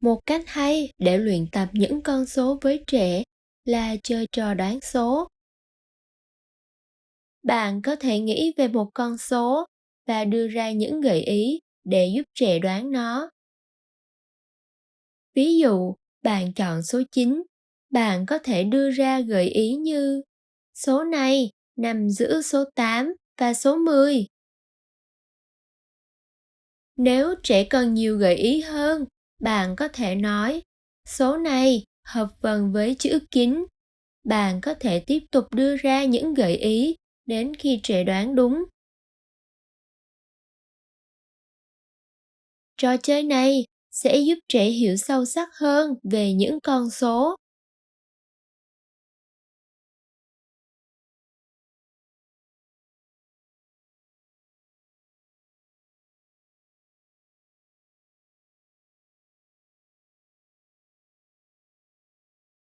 một cách hay để luyện tập những con số với trẻ là chơi trò đoán số. Bạn có thể nghĩ về một con số và đưa ra những gợi ý để giúp trẻ đoán nó. Ví dụ bạn chọn số 9, bạn có thể đưa ra gợi ý như số này nằm giữa số 8 và số 10. Nếu trẻ cần nhiều gợi ý hơn, bạn có thể nói, số này hợp vần với chữ kính. Bạn có thể tiếp tục đưa ra những gợi ý đến khi trẻ đoán đúng. Trò chơi này sẽ giúp trẻ hiểu sâu sắc hơn về những con số